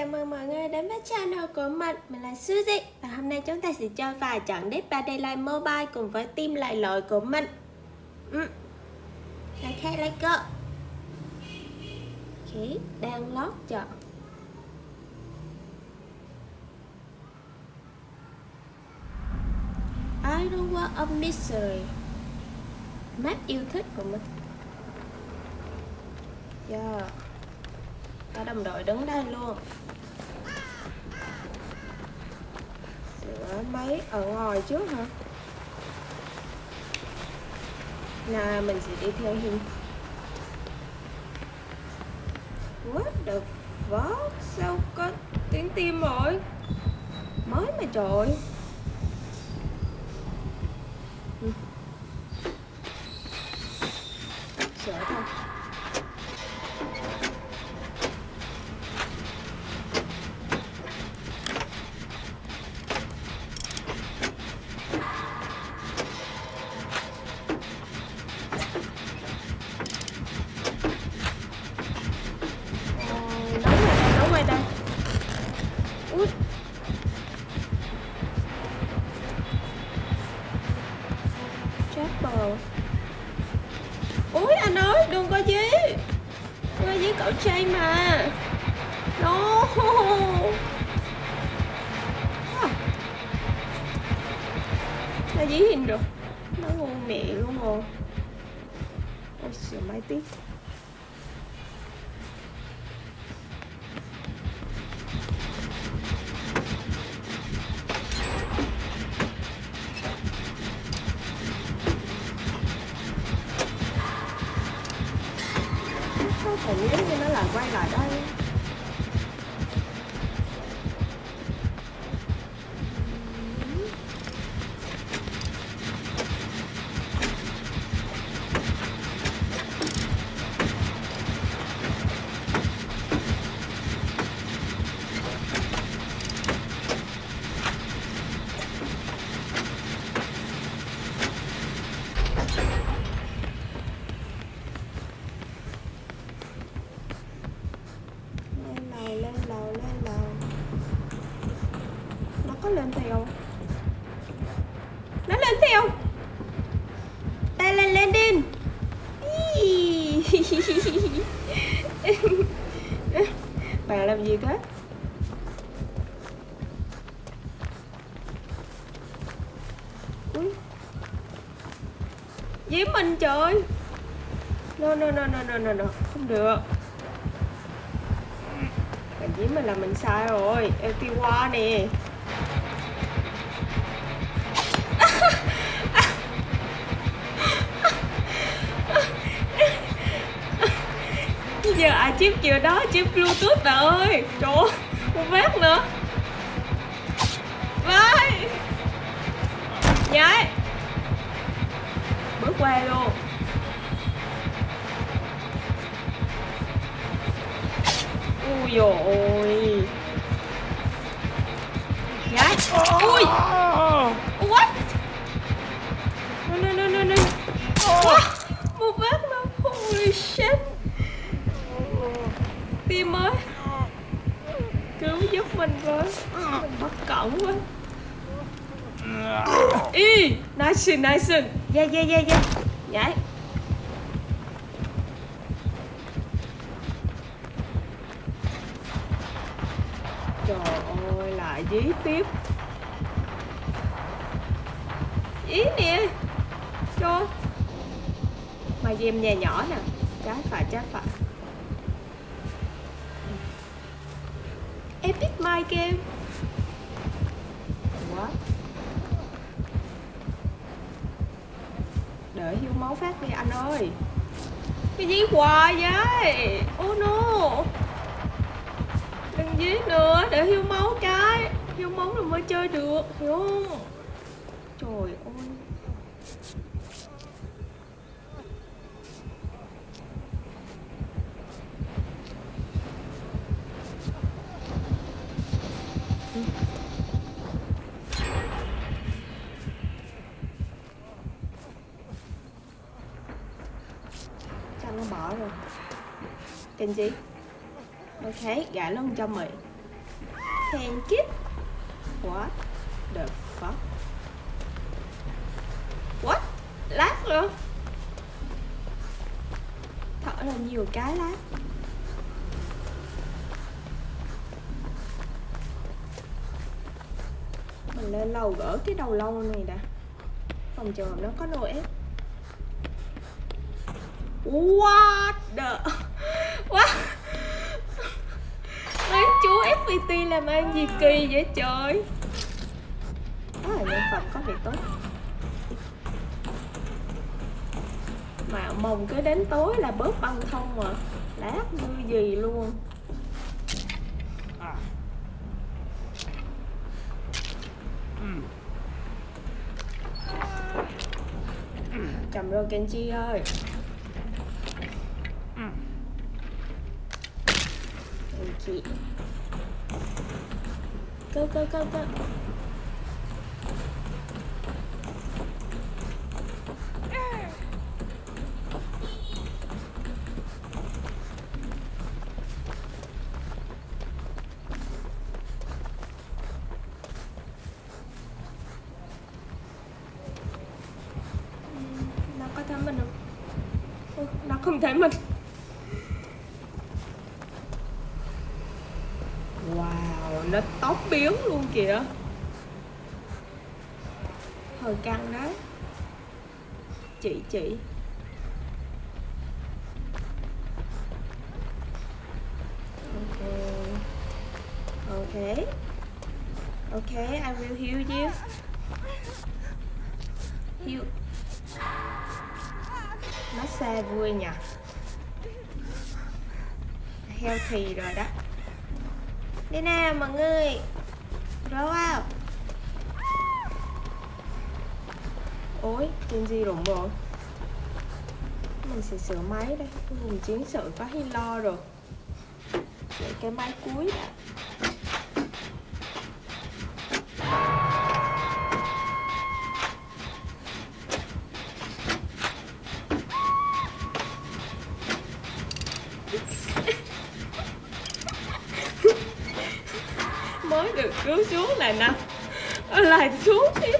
chào mừng mọi người đến với channel của mình. Mình là Suzy Và hôm nay chúng ta sẽ chơi vài trận Dead by Daylight Mobile cùng với team lại lội của mình. Ừ. Ok, let's go. Ok, đang lót chọn I don't want a mystery Map yêu thích của mình. Yeah có đồng đội đứng đây luôn. Sửa máy ở ngoài trước hả? Là mình sẽ đi theo hình What the fuck? Sao có tiếng tim rồi? Mới mà trời cậu trai mà. No Nó dí hình rồi. Nó ngu mẹ luôn rồi. Ôi xìa máy tiếp hình giống như nó là quay lại đây lên theo. Nó lên theo. Ta lên lên đinh bà làm gì thế? Ui. mình trời. No no no no no no no. Không được. Bà với mình là mình sai rồi. Em tiêu qua nè. Giờ ai chip chiều đó, chip bluetooth bà ơi. Trời ơi một nữa. Vai. Nhảy. Bước qua luôn. Ui dồi ôi. Nhảy. Ui. Tim ơi cứu giúp mình với. Mình bất cẩn quá. Y nice nice yeah yeah yeah yeah. Nhảy trời ơi lại dí tiếp. Ý nè cho. Mà game nhà nhỏ nè. Trái phải trái phải like My What? Đợi hiu máu phát đi, anh ơi. Cái gì hoài vậy? Oh no. Đừng dí nữa, để hiu máu cái. Hiu máu rồi mới chơi được, Hiểu không? Bỏ gì Ok, gã luôn cho mày. Thank you What the fuck? What? Lát luôn. Thở là nhiều cái lát. Mình lên lầu gỡ cái đầu lâu này đã. Phòng chờ nó có nồi ép. What the What Chú FPT làm ăn gì kỳ vậy trời? Đó là nhân vật có việc tốt Mà mồng cứ đến tối là bớt băng thông mà. Lát như gì luôn. Chầm rồi Kenji ơi Kenji Go go go go nó có thấy mình không? Ôi, nó không thấy mình. Wow nó tóc biến luôn kìa. Hơi căng đấy. Chị chị. Ok. Ok. Ok, I will heal you. Heal. Nó vui nhỉ? Healthy rồi đó đi nào, mọi người. Roll out. Ôi chuyện gì rụng rồi mình sẽ sửa máy đây. Mình chiến sự hay lo rồi. Để cái máy cuối đã mới được này nè. Lại xuống đi đó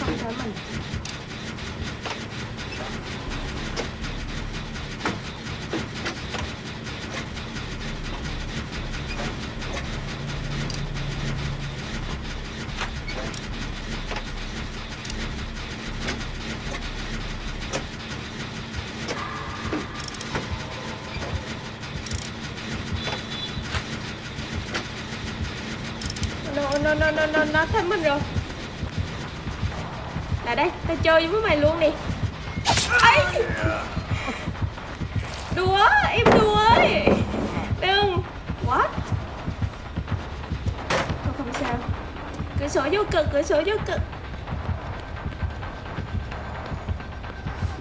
không thấy mình nó nó nó nó thấy mình rồi. Là đây tao chơi với mày luôn nè. Ấy đùa em đùa ấy đừng what? Không không sao. Cửa sổ vô cực cửa sổ vô cực.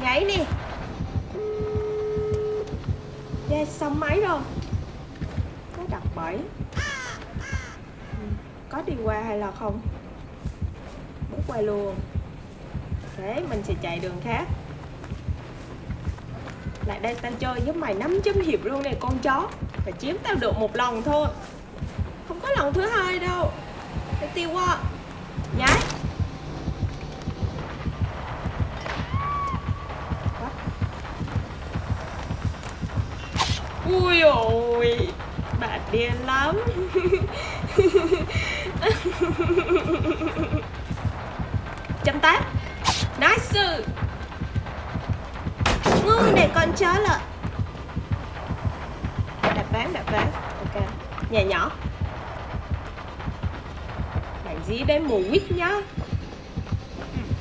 Nhảy nè. Yeah, xong máy rồi. Nó đặt bẫy có đi qua hay là không? Muốn qua luôn. Thế mình sẽ chạy đường khác. Lại đây, tao chơi với mày 500 hiệp luôn nè, con chó. Phải chiếm tao được một lần thôi. Không có lần thứ hai đâu. Tao tiêu quá. Nhái. Ui ôi Bà điên lắm. Chấm tát Nice Ngu này con chó lợn. Đạp ván đạp ván. Ok. Nhà nhỏ. Bạn dí đến mù quýt nhá.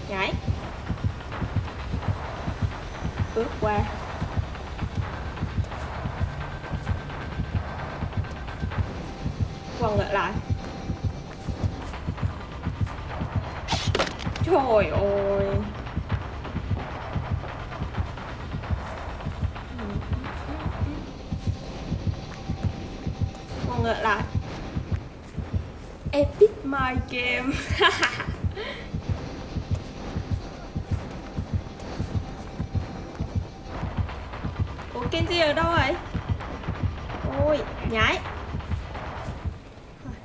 Nhảy. Bước qua. Quần ngược lại. Ôi ôi Còn ngược lại. Epic My Game. Ủa Kenji ở đâu vậy? Ôi, nhảy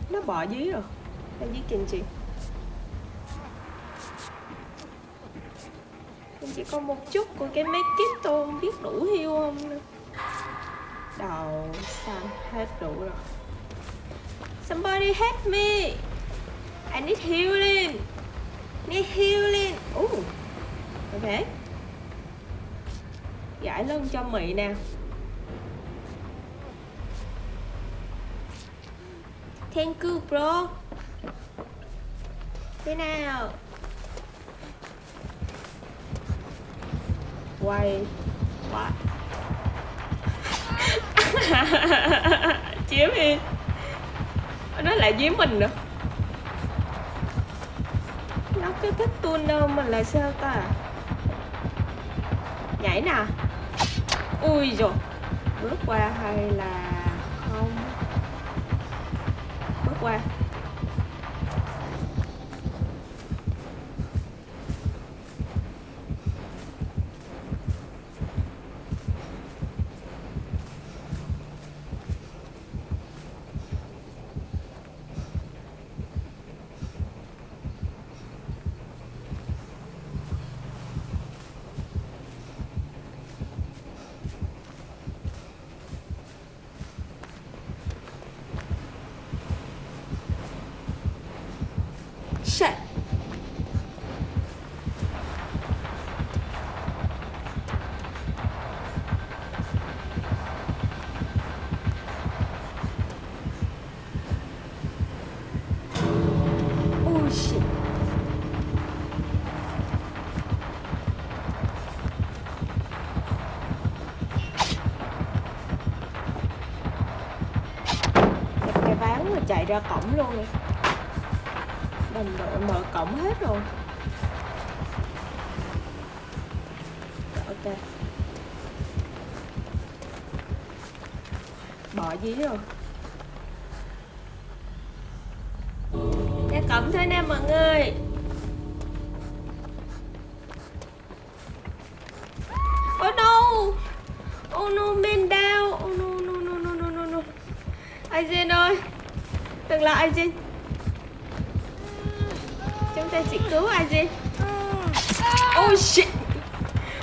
Nó bỏ dưới rồi. Em dưới Kenji. Con còn một chút của cái mấy kit tôm biết đủ hiu không nữa. Đầu, xanh, hết đủ rồi. Somebody help me. I need healing. Need healing. Ooh. Ok. Giải lưng cho mị nè. Thank you, bro. Thế nào? Quay What? Chiếm đi. Nó lại dí mình nữa. Nó cứ thích tuôn đâu mình là sao ta? Nhảy nè. Ui rồi Bước qua hay là không? Bước qua ra cổng luôn đi. Đồng đội mở cổng hết rồi. Ok. Bỏ dí rồi. Đừng là Aizen chúng ta sẽ cứu Aizen Oh shit.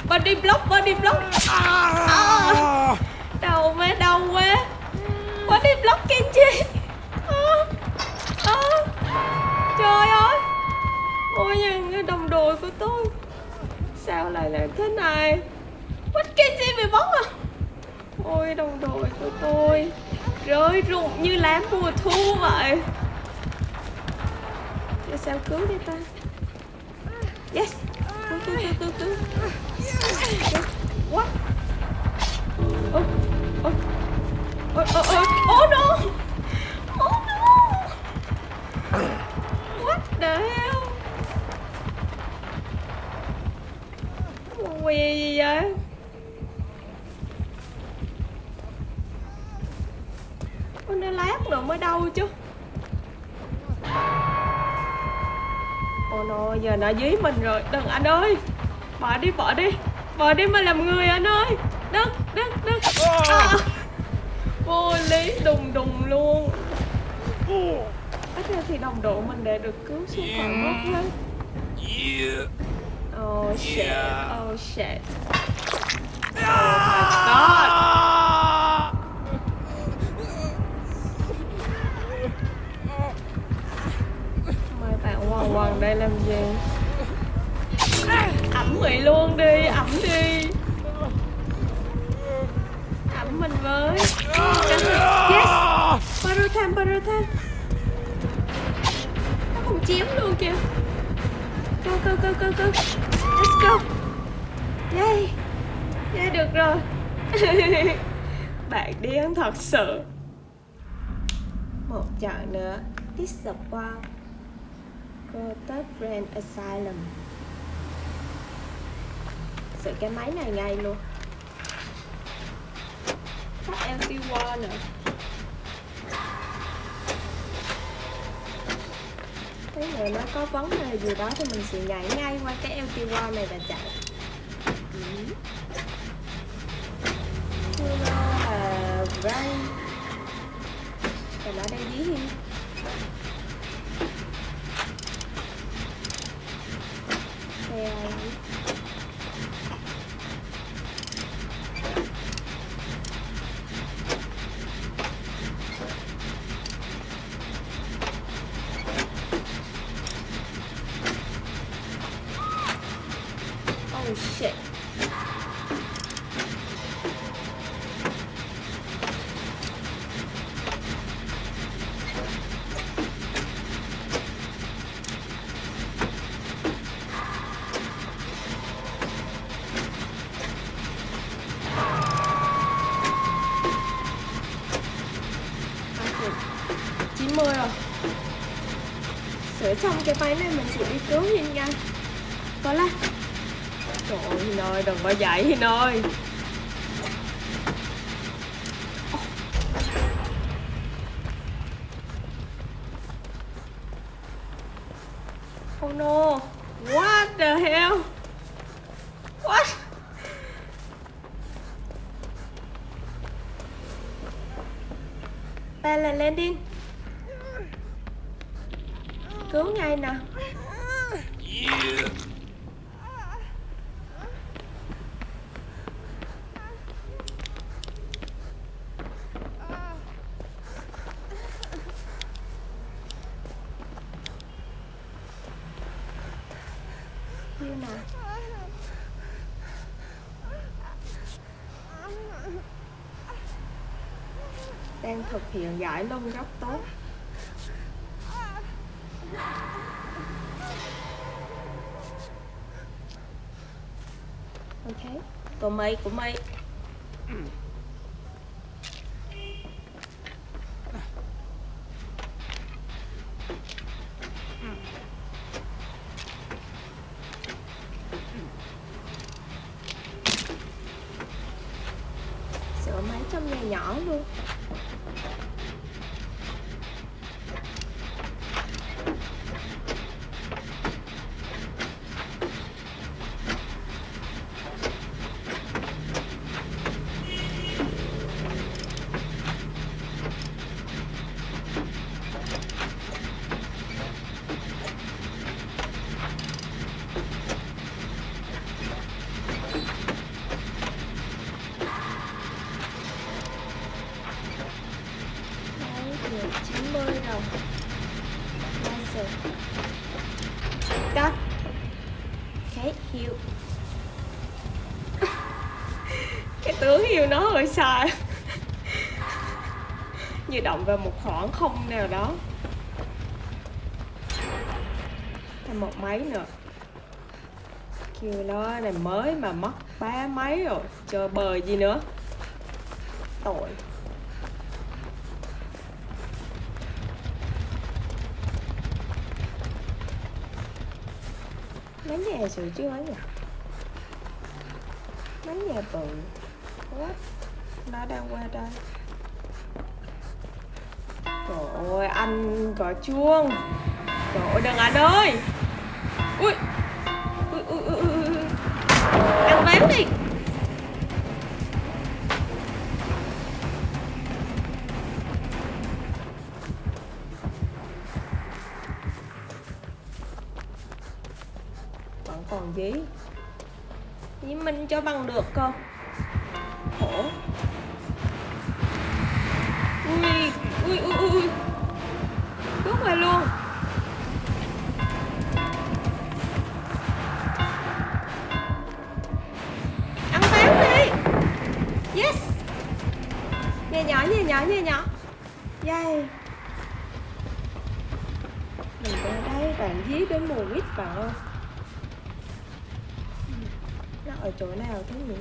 Body block, body block. À, Đau quá, đau quá. Body block Kenji à, à, Trời ơi. Ôi những đồng đội của tôi. Sao lại làm thế này? What Kenji bị bóc à. Ôi đồng đội của tôi Rơi rụng như lá mùa thu vậy. Để sao cứu đi ta? Yes. Cứu cứu cứu cứu cứu. What? Oh Oh Oh oh oh Oh no Oh no What the hell Quỳ gì vậy Ôi nó lát nữa mới đau chứ Ôi nó dí mình rồi. Đừng anh ơi. Bỏ đi, bỏ đi. Bỏ đi mà làm người anh ơi. Đừng, đừng à. Vô lý đùng đùng luôn. Ít ra thì đồng độ mình đã được cứu xuống khỏi mất hết Oh shit, oh shit. Oh my god sợ Một chặng nữa. It's the wild Protect Brand Asylum. Sự cái máy này ngay luôn. Tắt LT1 nữa. Cái này nó có vấn đề gì đó thì mình sẽ nhảy ngay qua cái LT1 này và chạy. Ừ. Như là Ray Và nó đang dí hiên Xe Oh shit. Sửa này mình sẽ đi cứu Hiên nha có la Trời ơi, Hiên ơi, đừng có dậy, Hiên ơi. Oh no What the hell? What? Ba là landing Cứu ngay nè. Như Đang thực hiện giải lông góc tốt Ok. Của mày, của mày Sửa máy trong nhà nhỏ luôn Đấy, được 90 rồi Nice Cut Okay, heal kêu nó hơi xa Như động vào một khoảng không nào đó. Thêm một máy nữa. Kêu nó này mới mà mất ba máy rồi. Chờ bờ gì nữa. Tội. Mấy nhà sự chứ mấy nhà mấy nhà bự quá nó đang qua đây. Trời ơi, anh gọi chuông. Trời ơi, đừng anh ơi. Ui. Ui ui ui ui ui. ăn ván đi. Đánh nhà nhỏ? Dây. Yay mình ra đây, bạn dí đến mùa quýt vào. Không nó ở chỗ nào thế nhỉ?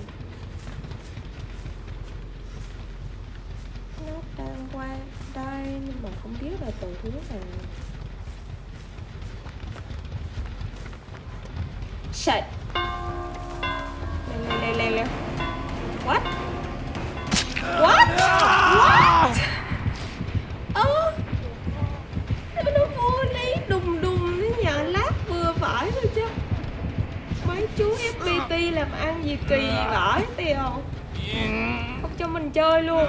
Nó đang qua đây, nhưng mà không biết là từ thứ nào. Shit chơi luôn.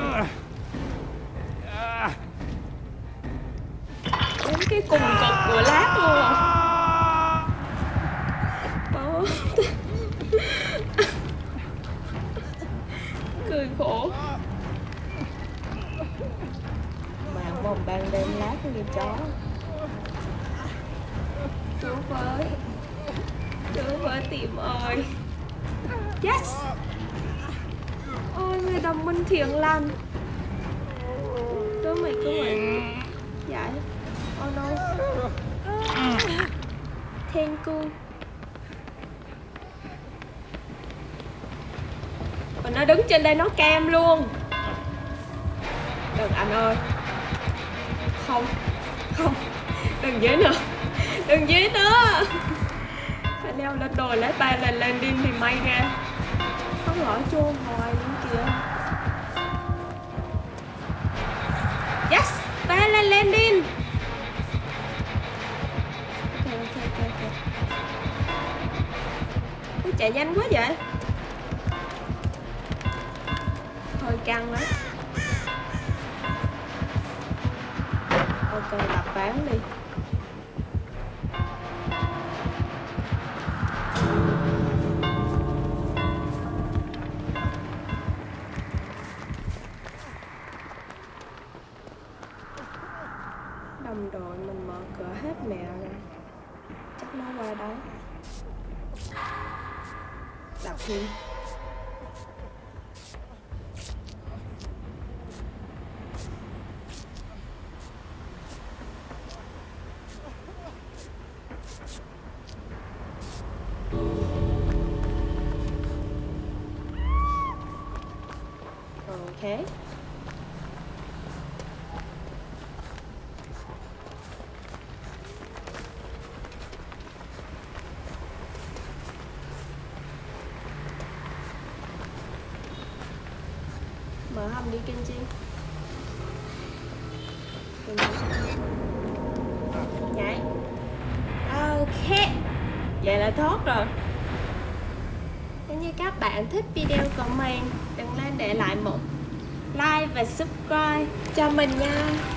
Đến cái cùng cực của lát luôn à. Cười khổ. Mạng vòng ban đêm lát như chó. Chú với Chú với tìm ơi. Yes đồng minh thiện lành. Cứu mày cứu mày. Dạ. Oh no Thank you mình nó đứng trên đây nó cam luôn. Đừng, anh ơi. Không Không. Đừng dưới nữa. Đừng dưới nữa. Phải leo lên đồi lấy ba lên lên đi thì may ra. Không lỡ chôn hoài luôn kìa. Lên lên lên đi. Ok ok ok ok Ui, chạy nhanh quá vậy. Hơi căng đấy ok đập bán đi. Okay. Mở hầm đi chi Nhảy. Ok. Vậy là tốt rồi. Nếu như các bạn thích video comment, đừng quên để lại một và subscribe cho mình nha.